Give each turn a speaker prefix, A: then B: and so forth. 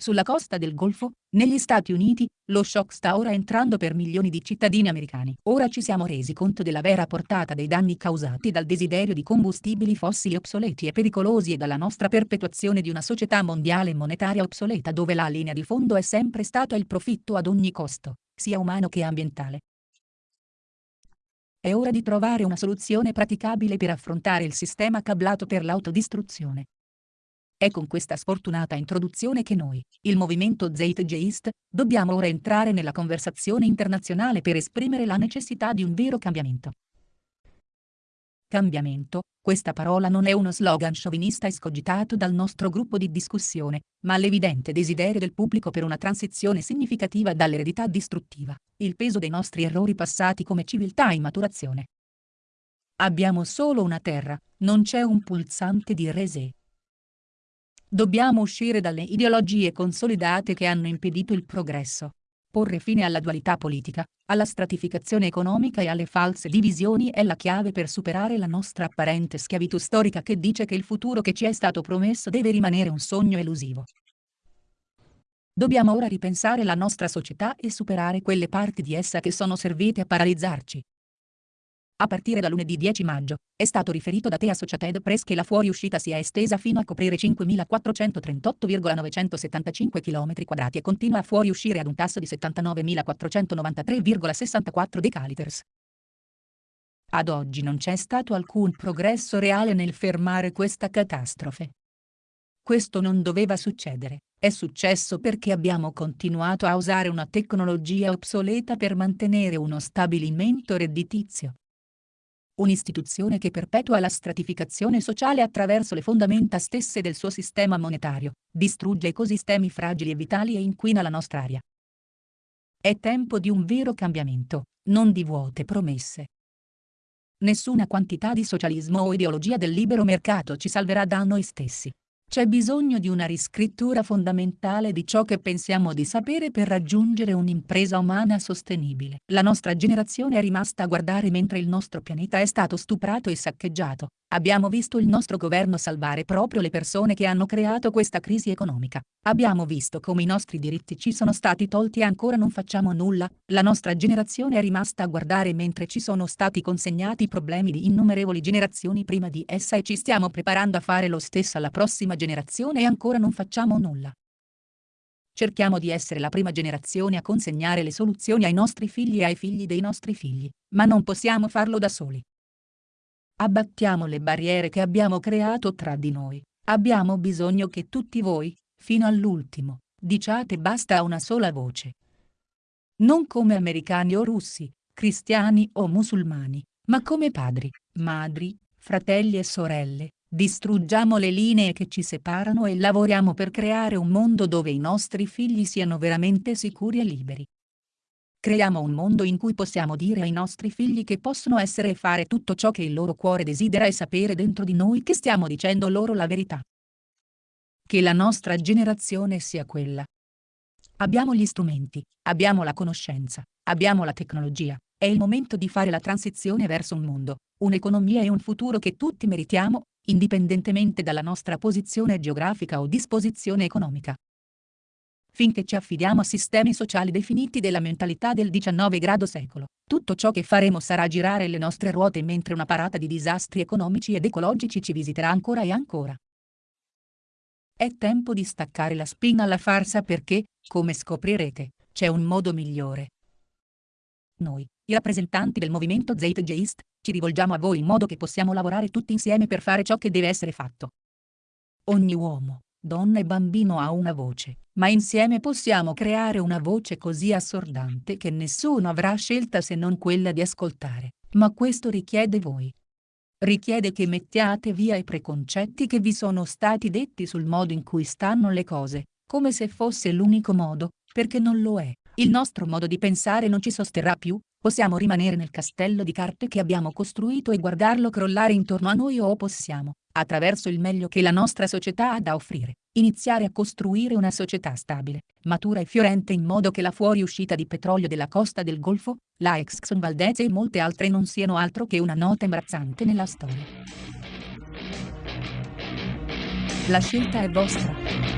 A: sulla costa del Golfo, negli Stati Uniti, lo shock sta ora entrando per milioni di cittadini americani. Ora ci siamo resi conto della vera portata dei danni causati dal desiderio di combustibili fossili obsoleti e pericolosi e dalla nostra perpetuazione di una società mondiale monetaria obsoleta dove la linea di fondo è sempre stata il profitto ad ogni costo, sia umano che ambientale. È ora di trovare una soluzione praticabile per affrontare il sistema cablato per l'autodistruzione. È con questa sfortunata introduzione che noi, il movimento Zeitgeist, dobbiamo ora entrare nella conversazione internazionale per esprimere la necessità di un vero cambiamento. Cambiamento, questa parola non è uno slogan sciovinista escogitato dal nostro gruppo di discussione, ma l'evidente desiderio del pubblico per una transizione significativa dall'eredità distruttiva, il peso dei nostri errori passati come civiltà in maturazione. Abbiamo solo una terra, non c'è un pulsante di reset. Dobbiamo uscire dalle ideologie consolidate che hanno impedito il progresso. Porre fine alla dualità politica, alla stratificazione economica e alle false divisioni è la chiave per superare la nostra apparente schiavitù storica che dice che il futuro che ci è stato promesso deve rimanere un sogno elusivo. Dobbiamo ora ripensare la nostra società e superare quelle parti di essa che sono servite a paralizzarci, a partire da lunedì 10 maggio, è stato riferito da The Associated Press che la fuoriuscita si è estesa fino a coprire 5.438,975 km e continua a fuoriuscire ad un tasso di 79.493,64 decaliters. Ad oggi non c'è stato alcun progresso reale nel fermare questa catastrofe. Questo non doveva succedere, è successo perché abbiamo continuato a usare una tecnologia obsoleta per mantenere uno stabilimento redditizio un'istituzione che perpetua la stratificazione sociale attraverso le fondamenta stesse del suo sistema monetario, distrugge ecosistemi fragili e vitali e inquina la nostra aria. È tempo di un vero cambiamento, non di vuote promesse. Nessuna quantità di socialismo o ideologia del libero mercato ci salverà da noi stessi. C'è bisogno di una riscrittura fondamentale di ciò che pensiamo di sapere per raggiungere un'impresa umana sostenibile. La nostra generazione è rimasta a guardare mentre il nostro pianeta è stato stuprato e saccheggiato. Abbiamo visto il nostro governo salvare proprio le persone che hanno creato questa crisi economica. Abbiamo visto come i nostri diritti ci sono stati tolti e ancora non facciamo nulla. La nostra generazione è rimasta a guardare mentre ci sono stati consegnati problemi di innumerevoli generazioni prima di essa e ci stiamo preparando a fare lo stesso alla prossima generazione e ancora non facciamo nulla. Cerchiamo di essere la prima generazione a consegnare le soluzioni ai nostri figli e ai figli dei nostri figli, ma non possiamo farlo da soli. Abbattiamo le barriere che abbiamo creato tra di noi. Abbiamo bisogno che tutti voi, fino all'ultimo, diciate basta a una sola voce. Non come americani o russi, cristiani o musulmani, ma come padri, madri, fratelli e sorelle, distruggiamo le linee che ci separano e lavoriamo per creare un mondo dove i nostri figli siano veramente sicuri e liberi. Creiamo un mondo in cui possiamo dire ai nostri figli che possono essere e fare tutto ciò che il loro cuore desidera e sapere dentro di noi che stiamo dicendo loro la verità. Che la nostra generazione sia quella. Abbiamo gli strumenti, abbiamo la conoscenza, abbiamo la tecnologia, è il momento di fare la transizione verso un mondo, un'economia e un futuro che tutti meritiamo, indipendentemente dalla nostra posizione geografica o disposizione economica finché ci affidiamo a sistemi sociali definiti della mentalità del XIX grado secolo. Tutto ciò che faremo sarà girare le nostre ruote mentre una parata di disastri economici ed ecologici ci visiterà ancora e ancora. È tempo di staccare la spina alla farsa perché, come scoprirete, c'è un modo migliore. Noi, i rappresentanti del movimento Zeitgeist, ci rivolgiamo a voi in modo che possiamo lavorare tutti insieme per fare ciò che deve essere fatto. Ogni uomo, donna e bambino ha una voce, ma insieme possiamo creare una voce così assordante che nessuno avrà scelta se non quella di ascoltare, ma questo richiede voi. Richiede che mettiate via i preconcetti che vi sono stati detti sul modo in cui stanno le cose, come se fosse l'unico modo, perché non lo è. Il nostro modo di pensare non ci sosterrà più, possiamo rimanere nel castello di carte che abbiamo costruito e guardarlo crollare intorno a noi o possiamo, attraverso il meglio che la nostra società ha da offrire, iniziare a costruire una società stabile, matura e fiorente in modo che la fuoriuscita di petrolio della costa del Golfo, la Exxon Valdez e molte altre non siano altro che una nota imbarazzante nella storia. La scelta è vostra.